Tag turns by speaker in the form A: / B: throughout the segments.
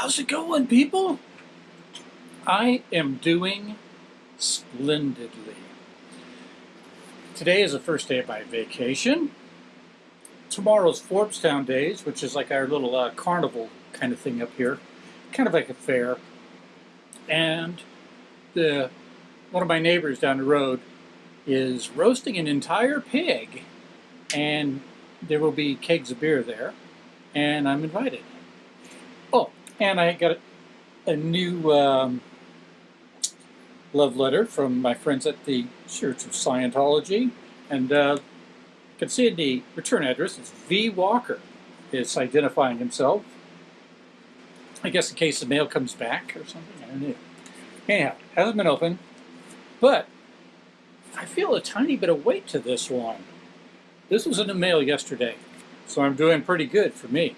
A: How's it going, people? I am doing splendidly. Today is the first day of my vacation. Tomorrow's Forbes-Town Days, which is like our little uh, carnival kind of thing up here, kind of like a fair. And the one of my neighbors down the road is roasting an entire pig, and there will be kegs of beer there, and I'm invited. Oh, and I got a, a new um, love letter from my friends at the Church of Scientology, and uh, you can see in the return address, it's V. Walker is identifying himself. I guess in case the mail comes back or something, I don't know. Anyhow, hasn't been open, but I feel a tiny bit of weight to this one. This was in the mail yesterday, so I'm doing pretty good for me.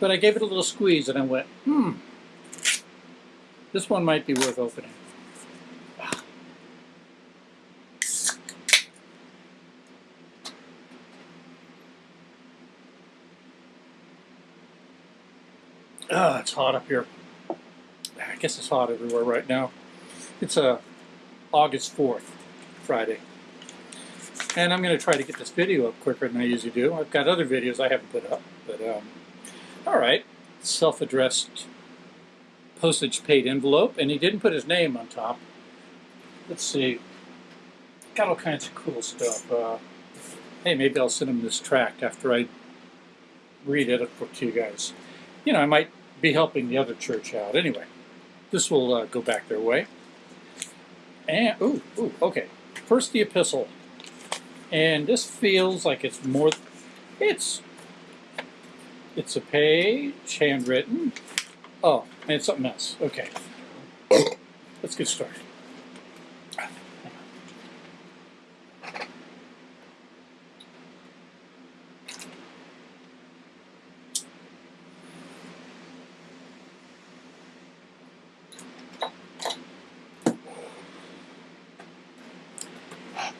A: But I gave it a little squeeze and I went, hmm, this one might be worth opening. Ah, it's hot up here. I guess it's hot everywhere right now. It's uh, August 4th, Friday. And I'm going to try to get this video up quicker than I usually do. I've got other videos I haven't put up, but um, all right. Self-addressed postage paid envelope, and he didn't put his name on top. Let's see. Got all kinds of cool stuff. Uh, hey, maybe I'll send him this tract after I read it to you guys. You know, I might be helping the other church out. Anyway, this will uh, go back their way. And, ooh, ooh, okay. First the epistle. And this feels like it's more, it's it's a page, handwritten. Oh, and it's something else. Okay. Let's get started.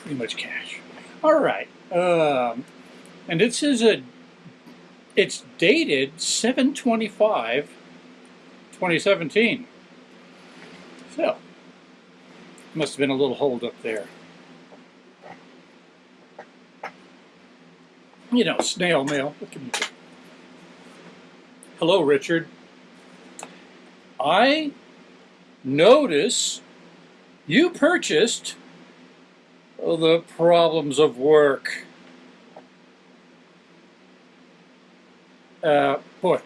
A: Pretty much cash. All right. Um, and this is a it's dated 725 2017. So, must have been a little hold up there. You know, snail mail. Hello, Richard. I notice you purchased the problems of work. Uh, boy,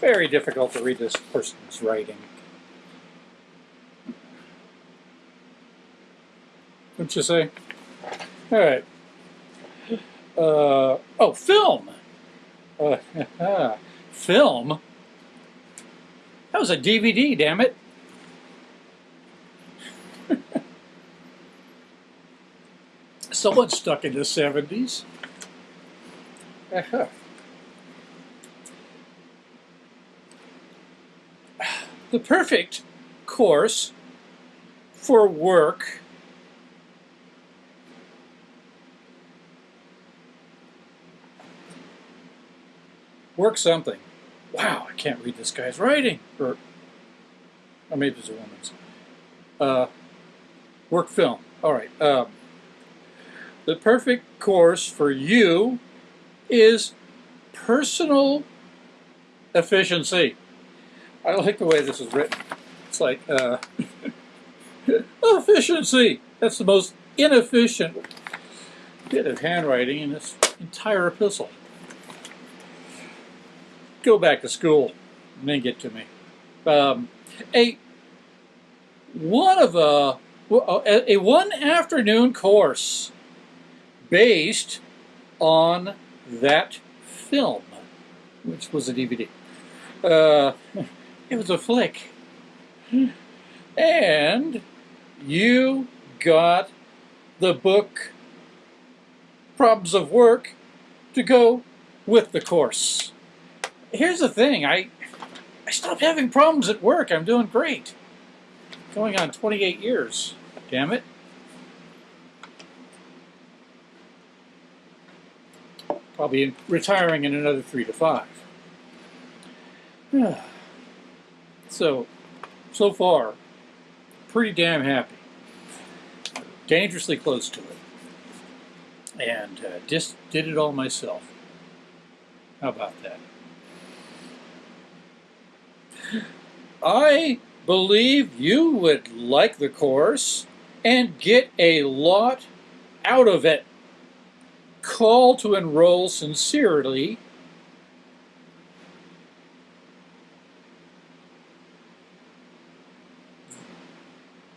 A: very difficult to read this person's writing. What'd you say? All right. Uh, oh, film. Uh, film? That was a DVD, damn it. Someone stuck in the 70s. Uh -huh. The perfect course for work work something. Wow, I can't read this guy's writing. Or, or maybe it's a woman's. Uh, work film. All right. Um, the perfect course for you is personal efficiency. I don't like the way this is written. It's like, uh, efficiency. That's the most inefficient bit of handwriting in this entire epistle. Go back to school and then get to me. Um, a one of a, a, one afternoon course based on that film, which was a DVD. Uh, it was a flick. And you got the book Problems of Work to go with the course. Here's the thing, I, I stopped having problems at work. I'm doing great. Going on 28 years, damn it. Probably retiring in another three to five. so, so far, pretty damn happy. Dangerously close to it. And uh, just did it all myself. How about that? I believe you would like the course and get a lot out of it. Call to enroll sincerely.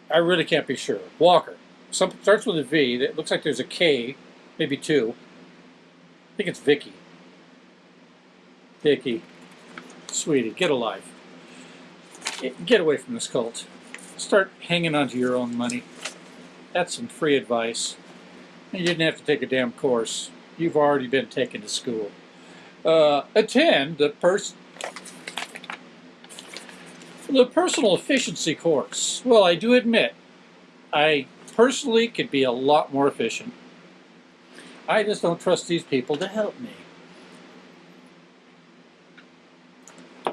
A: I really can't be sure. Walker. Some starts with a V. It looks like there's a K, maybe two. I think it's Vicky. Vicky, sweetie, get alive. Get away from this cult. Start hanging onto your own money. That's some free advice. You didn't have to take a damn course. You've already been taken to school. Uh, attend the pers the personal efficiency course. Well, I do admit, I personally could be a lot more efficient. I just don't trust these people to help me.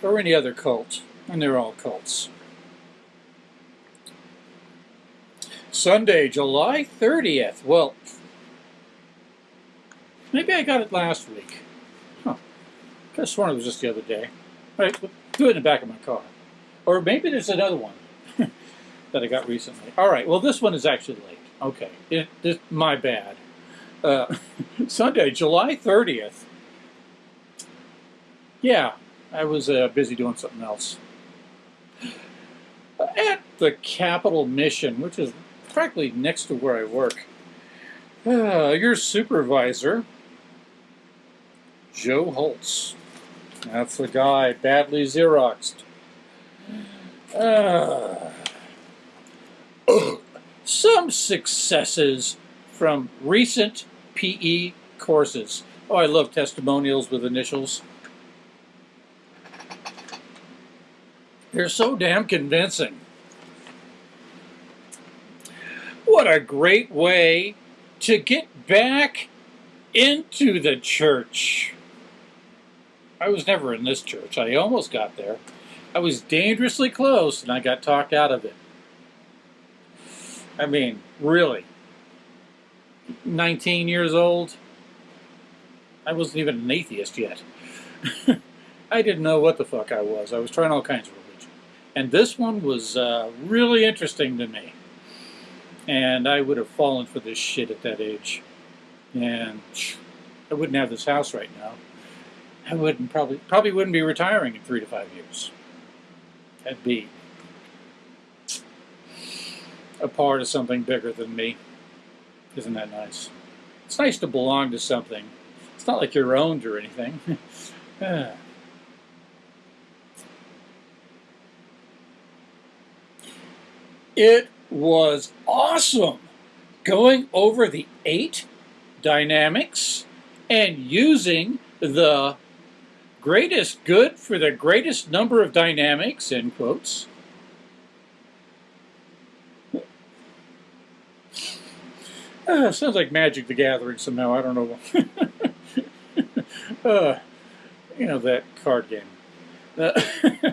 A: Or any other cult, and they're all cults. Sunday, July 30th. Well, maybe I got it last week. Huh. I sworn it was just the other day. All right, do it in the back of my car. Or maybe there's another one that I got recently. All right, well, this one is actually late. Okay, it, my bad. Uh, Sunday, July 30th. Yeah, I was uh, busy doing something else. At the Capital Mission, which is practically next to where I work. Uh, your supervisor, Joe Holtz. That's the guy, badly Xeroxed. Uh, some successes from recent PE courses. Oh, I love testimonials with initials. They're so damn convincing. What a great way to get back into the church. I was never in this church. I almost got there. I was dangerously close and I got talked out of it. I mean, really. 19 years old. I wasn't even an atheist yet. I didn't know what the fuck I was. I was trying all kinds of religion. And this one was uh, really interesting to me. And I would have fallen for this shit at that age. And I wouldn't have this house right now. I wouldn't probably probably wouldn't be retiring in three to five years. I'd be a part of something bigger than me. Isn't that nice? It's nice to belong to something. It's not like you're owned or anything. Ah. it was awesome going over the eight dynamics and using the greatest good for the greatest number of dynamics, in quotes. Uh, sounds like Magic the Gathering somehow, I don't know. uh, you know, that card game. Uh,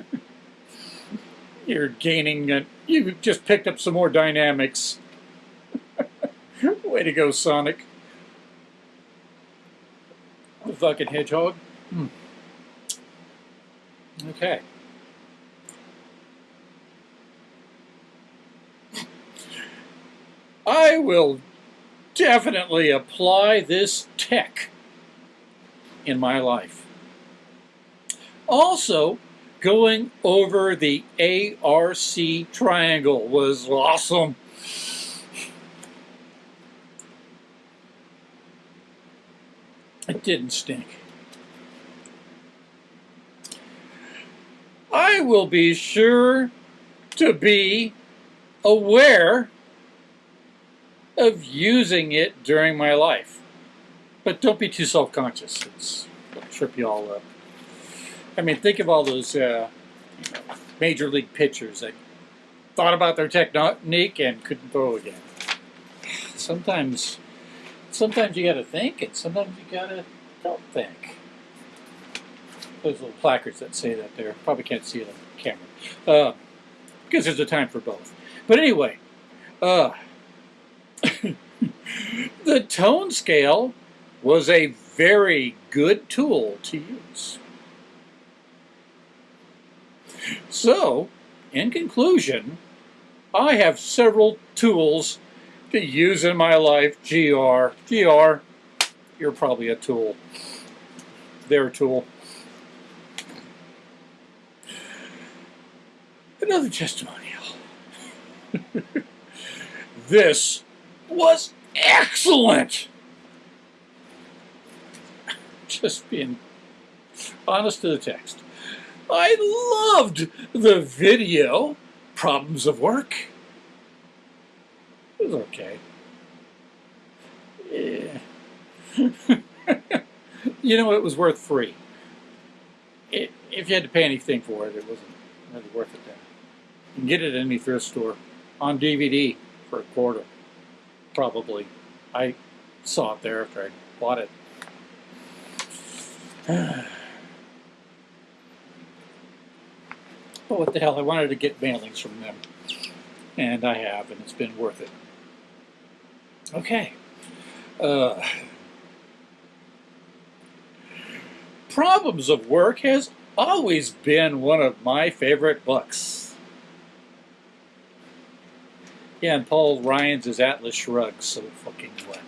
A: you're gaining, uh, you just picked up some more dynamics. Way to go, Sonic. The fucking hedgehog. Hmm. Okay. I will definitely apply this tech in my life. Also, going over the ARC triangle was awesome. It didn't stink. I will be sure to be aware of using it during my life. But don't be too self-conscious. It's it'll trip you all up. I mean, think of all those uh, major league pitchers that thought about their technique and couldn't throw again. Sometimes sometimes you got to think, and sometimes you got to don't think. Those little placards that say that there probably can't see it on camera uh, because there's a time for both. But anyway, uh, the tone scale was a very good tool to use. So, in conclusion, I have several tools to use in my life. GR, GR, you're probably a tool. Their tool. Another testimonial. this was excellent. Just being honest to the text. I loved the video. Problems of work. It was okay. Yeah. you know, it was worth free. It, if you had to pay anything for it, it wasn't really worth it. Get it at any thrift store on DVD for a quarter, probably. I saw it there after I bought it. But what the hell, I wanted to get mailings from them. And I have, and it's been worth it. Okay. Uh, Problems of Work has always been one of my favorite books. Yeah, and Paul Ryan's is Atlas Shrugged, so fucking what?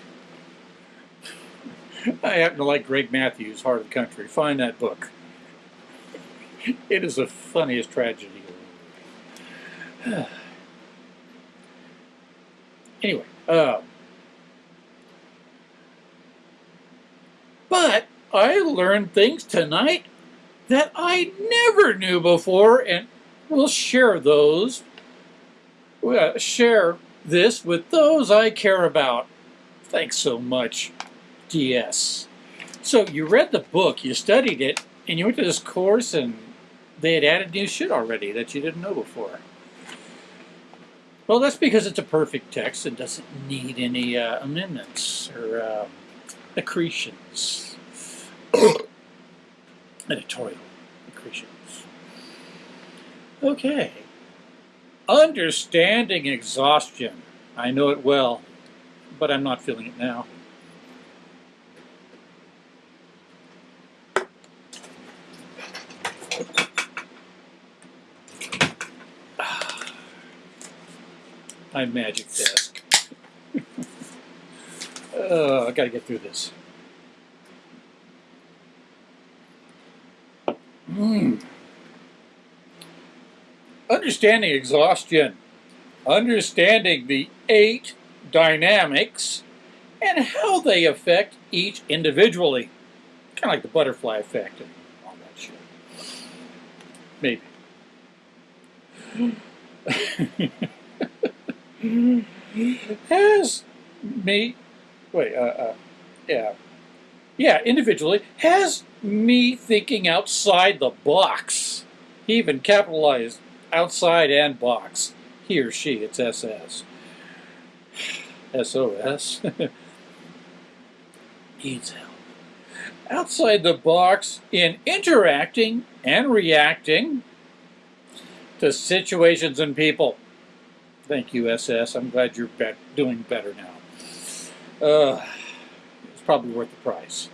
A: I happen to like Greg Matthews' Heart of the Country. Find that book. It is the funniest tragedy. anyway, uh, but I learned things tonight that I never knew before, and we'll share those, share this with those I care about. Thanks so much, DS. So you read the book, you studied it, and you went to this course, and they had added new shit already that you didn't know before. Well, that's because it's a perfect text and doesn't need any uh, amendments or uh, accretions. Editorial accretions. Okay. Understanding exhaustion. I know it well, but I'm not feeling it now. my magic desk. uh, I gotta get through this. Mm. Understanding exhaustion, understanding the eight dynamics and how they affect each individually. Kind of like the butterfly effect and all that shit. Maybe. has me, wait, uh, uh, yeah, yeah, individually, has me thinking outside the box. He even capitalized outside and box. He or she, it's SS. SOS. Needs help. Outside the box in interacting and reacting to situations and people. Thank you, SS. I'm glad you're be doing better now. Uh, it's probably worth the price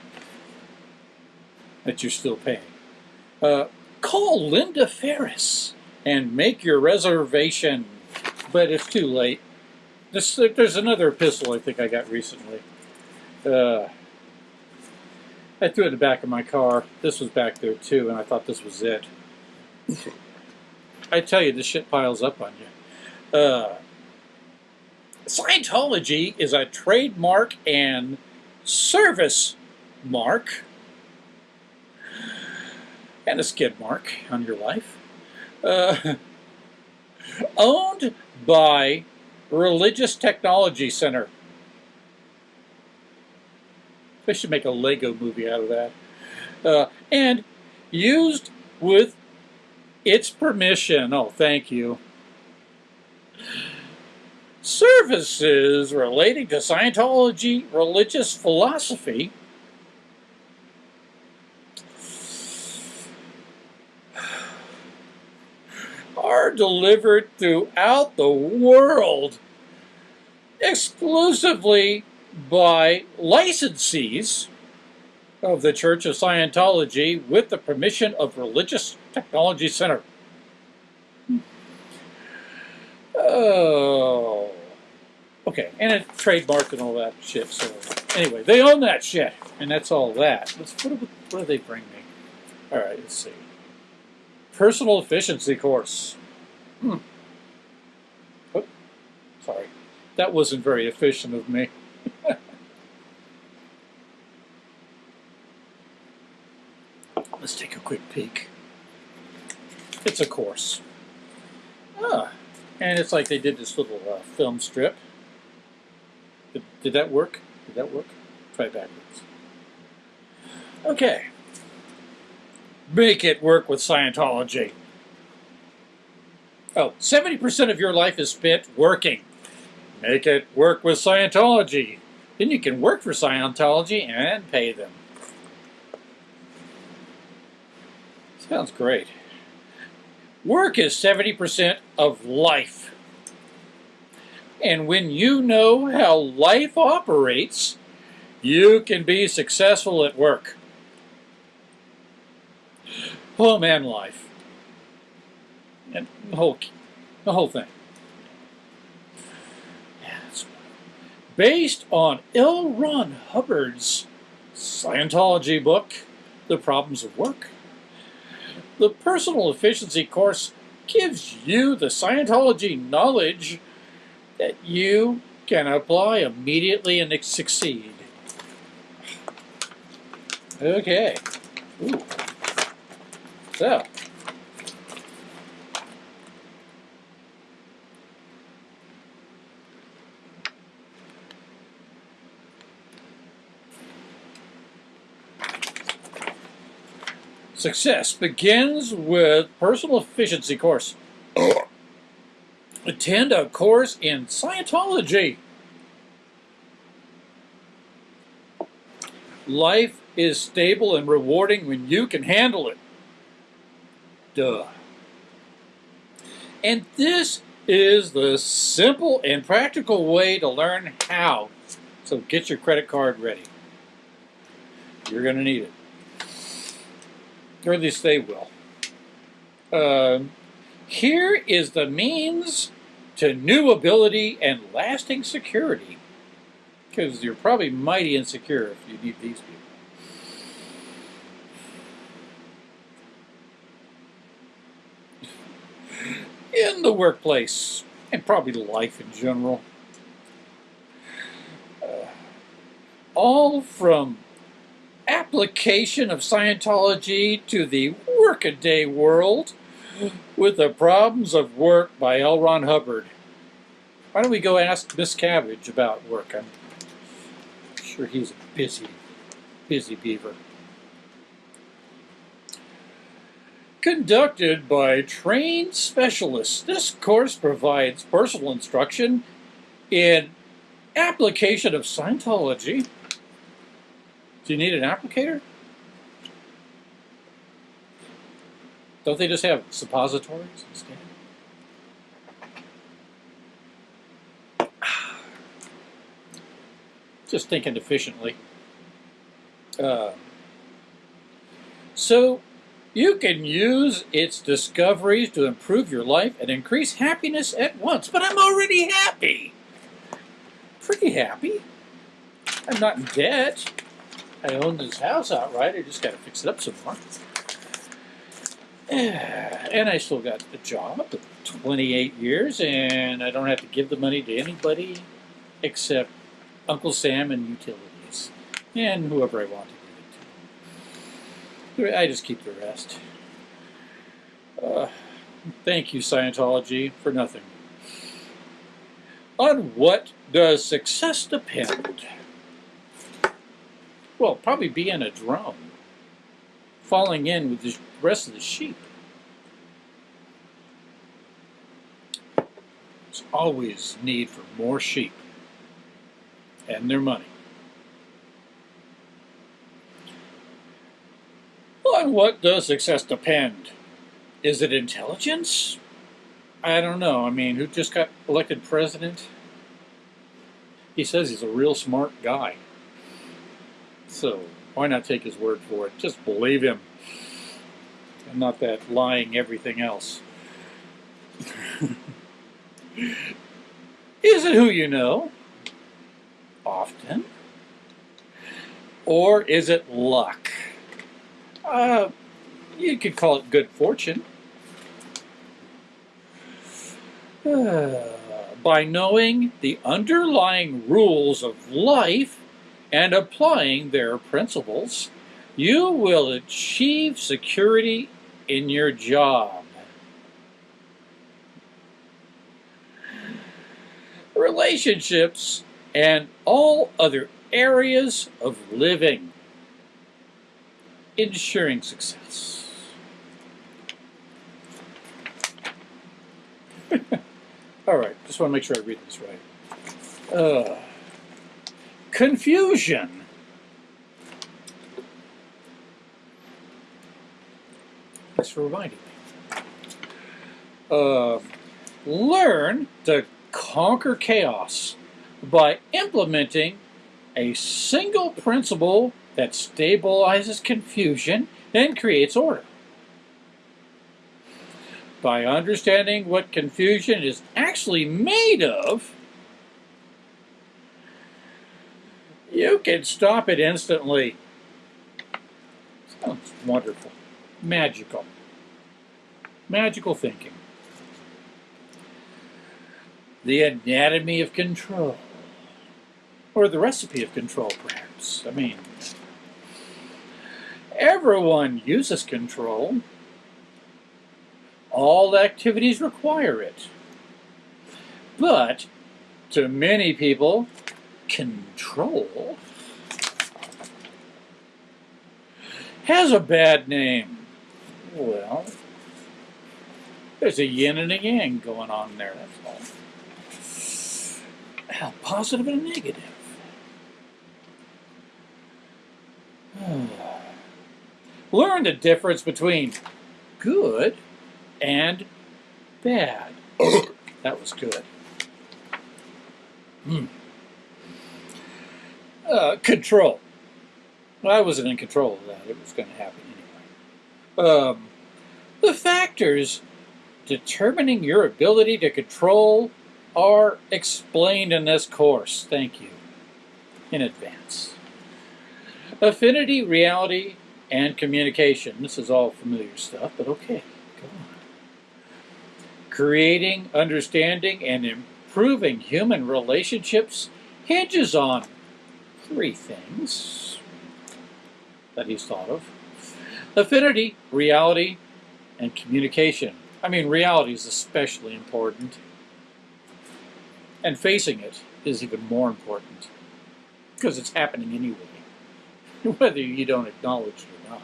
A: that you're still paying. Uh, call Linda Ferris and make your reservation, but it's too late. This, there's another epistle I think I got recently. Uh, I threw it in the back of my car. This was back there too, and I thought this was it. I tell you, this shit piles up on you. Uh, Scientology is a trademark and service mark and a skid mark on your life. Uh, owned by Religious Technology Center. They should make a Lego movie out of that. Uh, and used with its permission. Oh, thank you services relating to Scientology religious philosophy are delivered throughout the world exclusively by licensees of the Church of Scientology with the permission of Religious Technology Center. Oh. Okay, and it trademarked and all that shit. So anyway, they own that shit, and that's all that. Let's, what do they bring me? All right, let's see. Personal efficiency course. Hmm. Oh, sorry, that wasn't very efficient of me. Let's take a quick peek. It's a course. Ah, and it's like they did this little uh, film strip. Did, did that work? Did that work? Try backwards. Okay. Make it work with Scientology. Oh, 70% of your life is spent working. Make it work with Scientology. Then you can work for Scientology and pay them. Sounds great. Work is 70% of life. And when you know how life operates, you can be successful at work. Home man, life. And the whole, the whole thing. Based on L. Ron Hubbard's Scientology book, The Problems of Work, the Personal Efficiency course gives you the Scientology knowledge that you can apply immediately and succeed. Okay. Ooh. So. Success begins with personal efficiency course. Attend a course in Scientology. Life is stable and rewarding when you can handle it. Duh. And this is the simple and practical way to learn how. So get your credit card ready. You're going to need it or at least they will. Uh, here is the means to new ability and lasting security. Because you're probably mighty insecure if you need these people. In the workplace, and probably life in general. Uh, all from application of Scientology to the workaday world with the problems of work by L. Ron Hubbard. Why don't we go ask Miscavige about work? I'm sure he's a busy, busy beaver. Conducted by trained specialists, this course provides personal instruction in application of Scientology do you need an applicator? Don't they just have suppositories instead? Just thinking efficiently. Uh, so you can use its discoveries to improve your life and increase happiness at once. But I'm already happy. Pretty happy. I'm not in debt. I own this house outright. I just got to fix it up some more. And I still got a job, 28 years, and I don't have to give the money to anybody except Uncle Sam and utilities, and whoever I want to give it to. I just keep the rest. Uh, thank you, Scientology, for nothing. On what does success depend? Well, probably be in a drone, falling in with the rest of the sheep. There's always need for more sheep and their money. On what does success depend? Is it intelligence? I don't know. I mean, who just got elected president? He says he's a real smart guy. So why not take his word for it? Just believe him. And not that lying everything else. Is it who you know? Often. Or is it luck? Uh, you could call it good fortune. Uh, by knowing the underlying rules of life and applying their principles, you will achieve security in your job. Relationships and all other areas of living, ensuring success. all right, just want to make sure I read this right. Uh, confusion. Thanks for reminding me. Uh, learn to conquer chaos by implementing a single principle that stabilizes confusion and creates order. By understanding what confusion is actually made of, you can stop it instantly. Sounds wonderful. Magical. Magical thinking. The anatomy of control. Or the recipe of control, perhaps. I mean, everyone uses control. All activities require it. But to many people, control has a bad name. Well, there's a yin and a yang going on there, that's all. A positive and negative. Learn the difference between good and bad. that was good. Hmm. Uh, control. I wasn't in control of that. It was going to happen anyway. Um, the factors determining your ability to control are explained in this course. Thank you in advance. Affinity, reality, and communication. This is all familiar stuff, but okay, go on. Creating, understanding, and improving human relationships hinges on three things that he's thought of. Affinity, reality, and communication. I mean, reality is especially important. And facing it is even more important. Because it's happening anyway, whether you don't acknowledge it or not.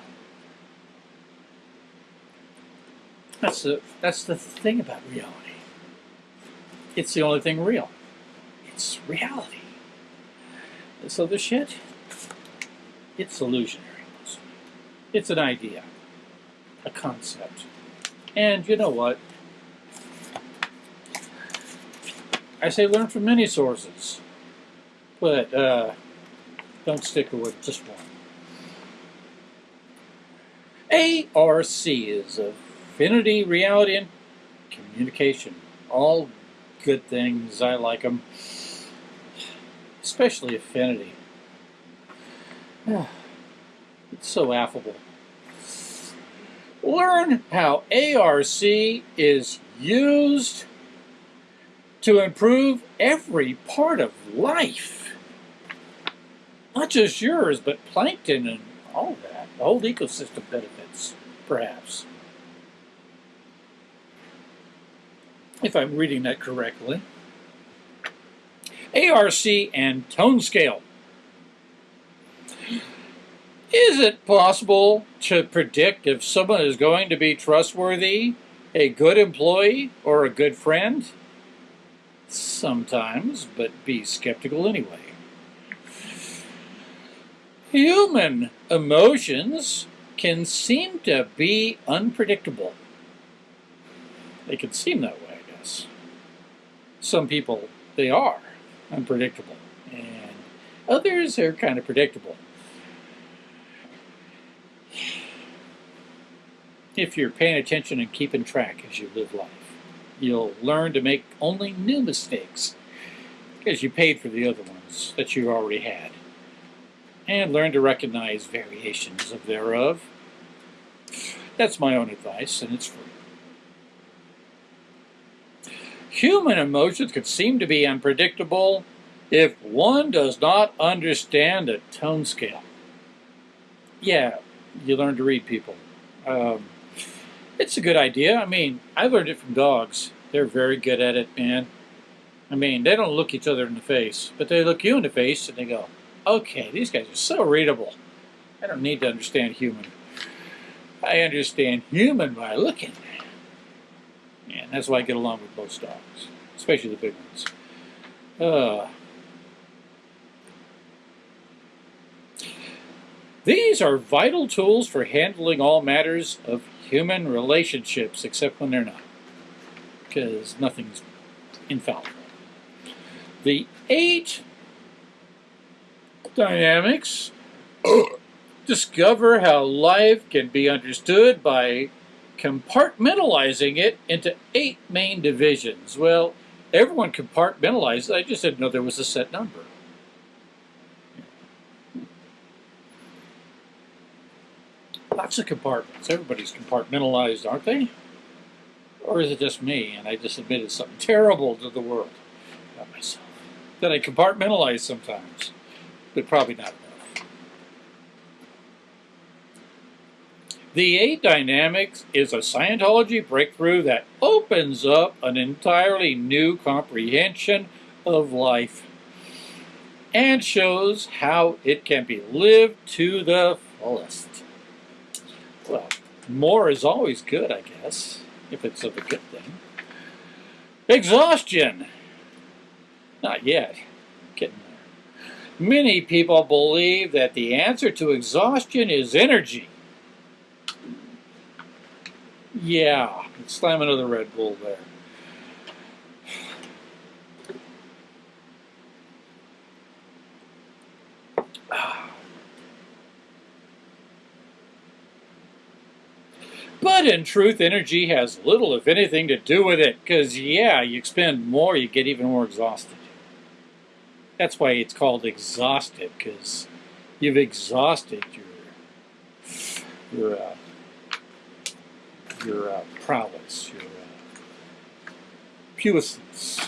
A: That's the, that's the thing about reality. It's the only thing real. It's reality. So the shit, it's illusionary. It's an idea, a concept. And you know what? I say learn from many sources, but uh, don't stick with just one. ARC is Affinity, Reality, and Communication. All good things. I like them especially affinity. It's so affable. Learn how ARC is used to improve every part of life. Not just yours, but plankton and all that. The whole ecosystem benefits, perhaps. If I'm reading that correctly. ARC, and tone scale. Is it possible to predict if someone is going to be trustworthy, a good employee, or a good friend? sometimes, but be skeptical anyway. Human emotions can seem to be unpredictable. They can seem that way, I guess. Some people, they are unpredictable, and others are kind of predictable. If you're paying attention and keeping track as you live life, you'll learn to make only new mistakes because you paid for the other ones that you already had and learn to recognize variations of thereof. That's my own advice, and it's free. Human emotions can seem to be unpredictable if one does not understand a tone scale. Yeah, you learn to read people. Um, it's a good idea. I mean, I learned it from dogs. They're very good at it, man. I mean, they don't look each other in the face, but they look you in the face and they go, okay, these guys are so readable. I don't need to understand human. I understand human by looking. And that's why I get along with most dogs, especially the big ones. Uh, these are vital tools for handling all matters of human relationships, except when they're not, because nothing's infallible. The eight dynamics discover how life can be understood by compartmentalizing it into eight main divisions. Well, everyone compartmentalizes. I just didn't know there was a set number. Lots of compartments. Everybody's compartmentalized, aren't they? Or is it just me and I just admitted something terrible to the world about myself? That I compartmentalize sometimes but probably not The eight dynamics is a Scientology breakthrough that opens up an entirely new comprehension of life and shows how it can be lived to the fullest. Well, more is always good, I guess, if it's of a good thing. Exhaustion. Not yet. Getting there. Many people believe that the answer to exhaustion is energy. Yeah, slam another Red Bull there. But in truth, energy has little, if anything, to do with it. Because, yeah, you expend more, you get even more exhausted. That's why it's called exhausted, because you've exhausted your your uh, your uh, prowess, your uh, puissance,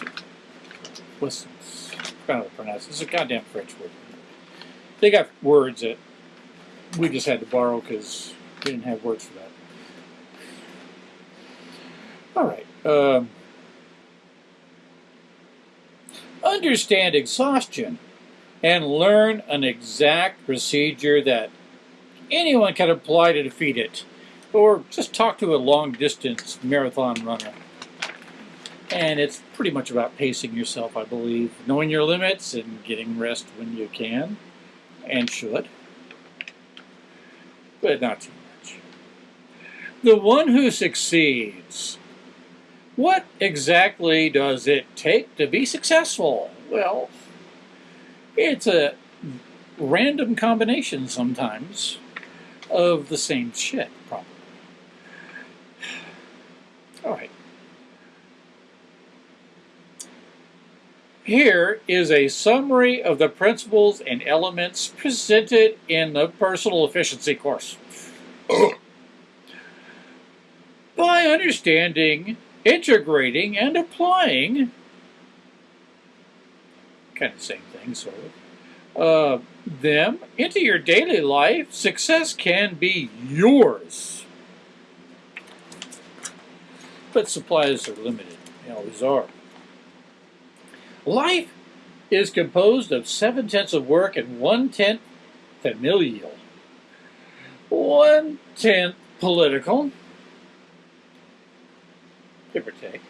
A: puissance. I don't know how to pronounce it. It's a goddamn French word. They got words that we just had to borrow because we didn't have words for that. All right. Um, understand exhaustion and learn an exact procedure that anyone can apply to defeat it. Or just talk to a long distance marathon runner. And it's pretty much about pacing yourself, I believe. Knowing your limits and getting rest when you can and should. But not too much. The one who succeeds what exactly does it take to be successful? Well, it's a random combination sometimes of the same shit, probably. All right. Here is a summary of the principles and elements presented in the personal efficiency course. By understanding integrating and applying, kind of same thing, sort of, uh, them into your daily life, success can be yours. But supplies are limited. They always are. Life is composed of seven tenths of work and one tenth familial, one tenth political, give or take,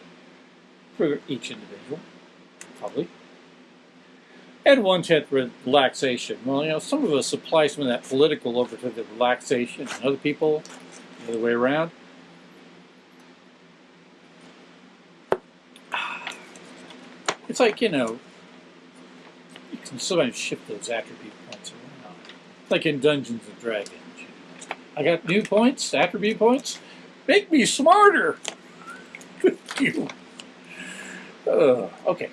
A: for each individual. probably. And one tenth relaxation. Well, you know, some of us apply some of that political over to the relaxation, and other people the other way around. It's like, you know, you can sometimes shift those attribute points around. Like in Dungeons and Dragons. I got new points, attribute points. Make me smarter. Thank you. Uh, okay.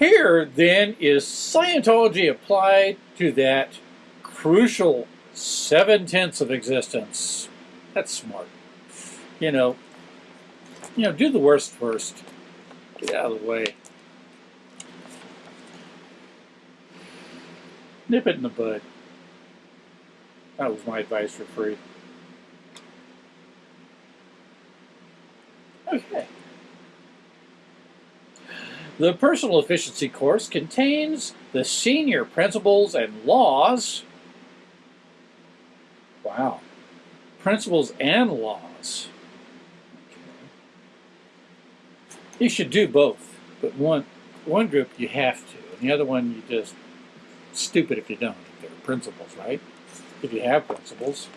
A: Here, then, is Scientology applied to that crucial seven tenths of existence. That's smart. You know, you know, do the worst first. Get out of the way. Nip it in the bud. That was my advice for free. Okay. The personal efficiency course contains the senior principles and laws. Wow. Principles and laws. You should do both, but one one group you have to, and the other one you just stupid if you don't. If They're principles, right? If you have principles.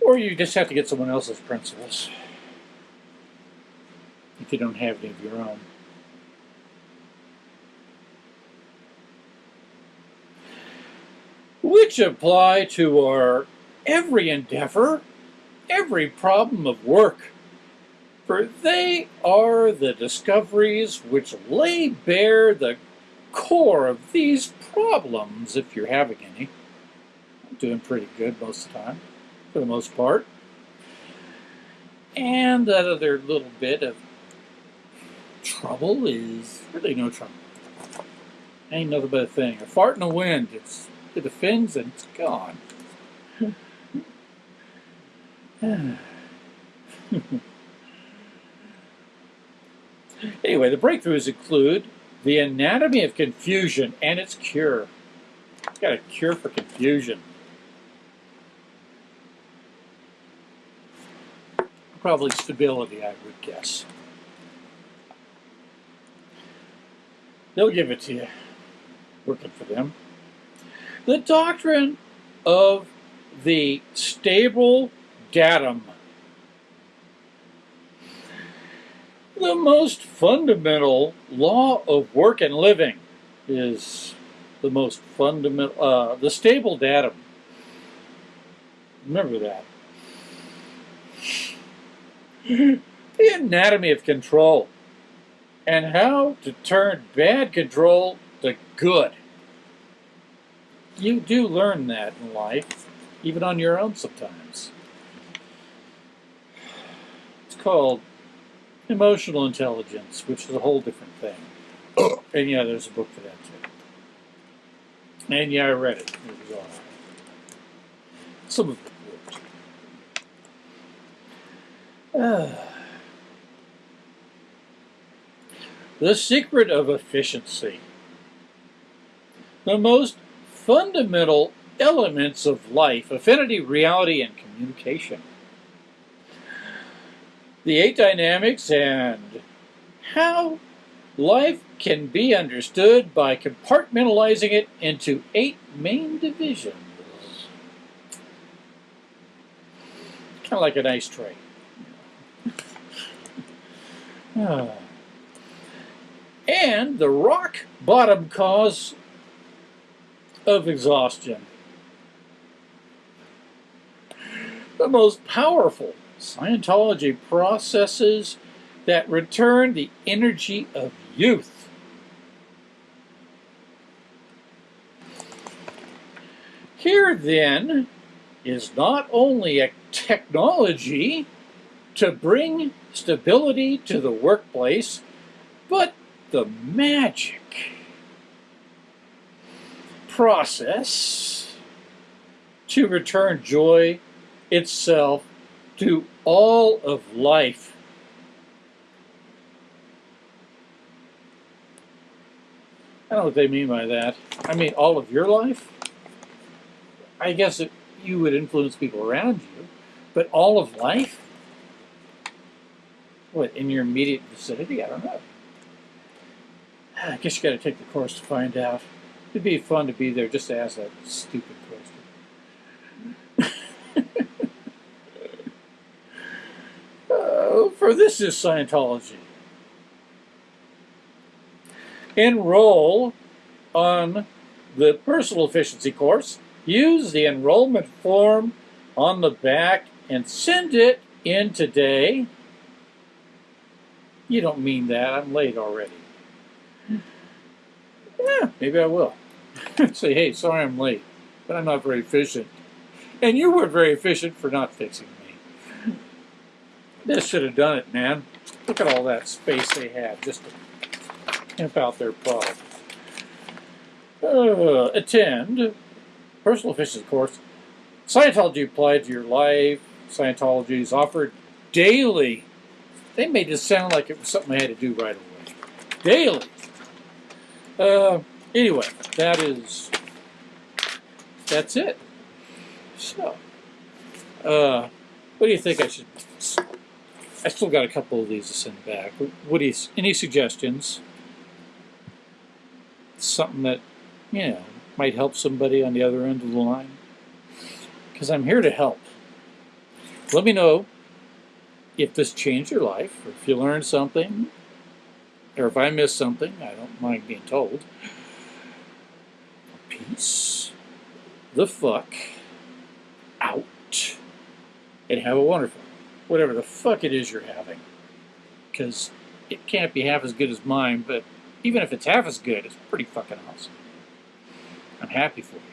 A: Or you just have to get someone else's principles if you don't have any of your own. Which apply to our every endeavor, every problem of work, for they are the discoveries which lay bare the core of these problems, if you're having any. I'm doing pretty good most of the time, for the most part. And that other little bit of trouble is really no trouble. Ain't nothing but a thing. A fart in the wind. It's it offends and it's gone. anyway, the breakthroughs include the anatomy of confusion and its cure. Got a cure for confusion. Probably stability, I would guess. They'll give it to you. Working for them. The doctrine of the stable datum. The most fundamental law of work and living is the most fundamental, uh, the stable datum. Remember that. the anatomy of control and how to turn bad control to good. You do learn that in life, even on your own sometimes. It's called emotional intelligence, which is a whole different thing. and yeah, there's a book for that too. And yeah, I read it. It was all right. Some of it worked. Uh, The secret of efficiency. The most fundamental elements of life, affinity, reality, and communication. The eight dynamics and how life can be understood by compartmentalizing it into eight main divisions. Kind of like an ice tray. ah and the rock bottom cause of exhaustion. The most powerful Scientology processes that return the energy of youth. Here, then, is not only a technology to bring stability to the workplace, but the magic process to return joy itself to all of life. I don't know what they mean by that. I mean, all of your life? I guess it, you would influence people around you, but all of life? What, in your immediate vicinity? I don't know. I guess you got to take the course to find out. It'd be fun to be there just to ask that stupid question. uh, for this is Scientology. Enroll on the personal efficiency course. Use the enrollment form on the back and send it in today. You don't mean that. I'm late already. Yeah, maybe I will. Say, hey, sorry I'm late, but I'm not very efficient. And you were very efficient for not fixing me. This should have done it, man. Look at all that space they had just to pimp out their product. Uh, attend personal efficiency course. Scientology applied to your life. Scientology is offered daily. They made it sound like it was something I had to do right away. Daily. Uh, anyway, that is that's it. So, uh, what do you think I should? I still got a couple of these to send back. What do you? Any suggestions? Something that you know might help somebody on the other end of the line. Because I'm here to help. Let me know if this changed your life, or if you learned something, or if I missed something. I don't mind being told. Peace the fuck out and have a wonderful, whatever the fuck it is you're having. Because it can't be half as good as mine, but even if it's half as good, it's pretty fucking awesome. I'm happy for you.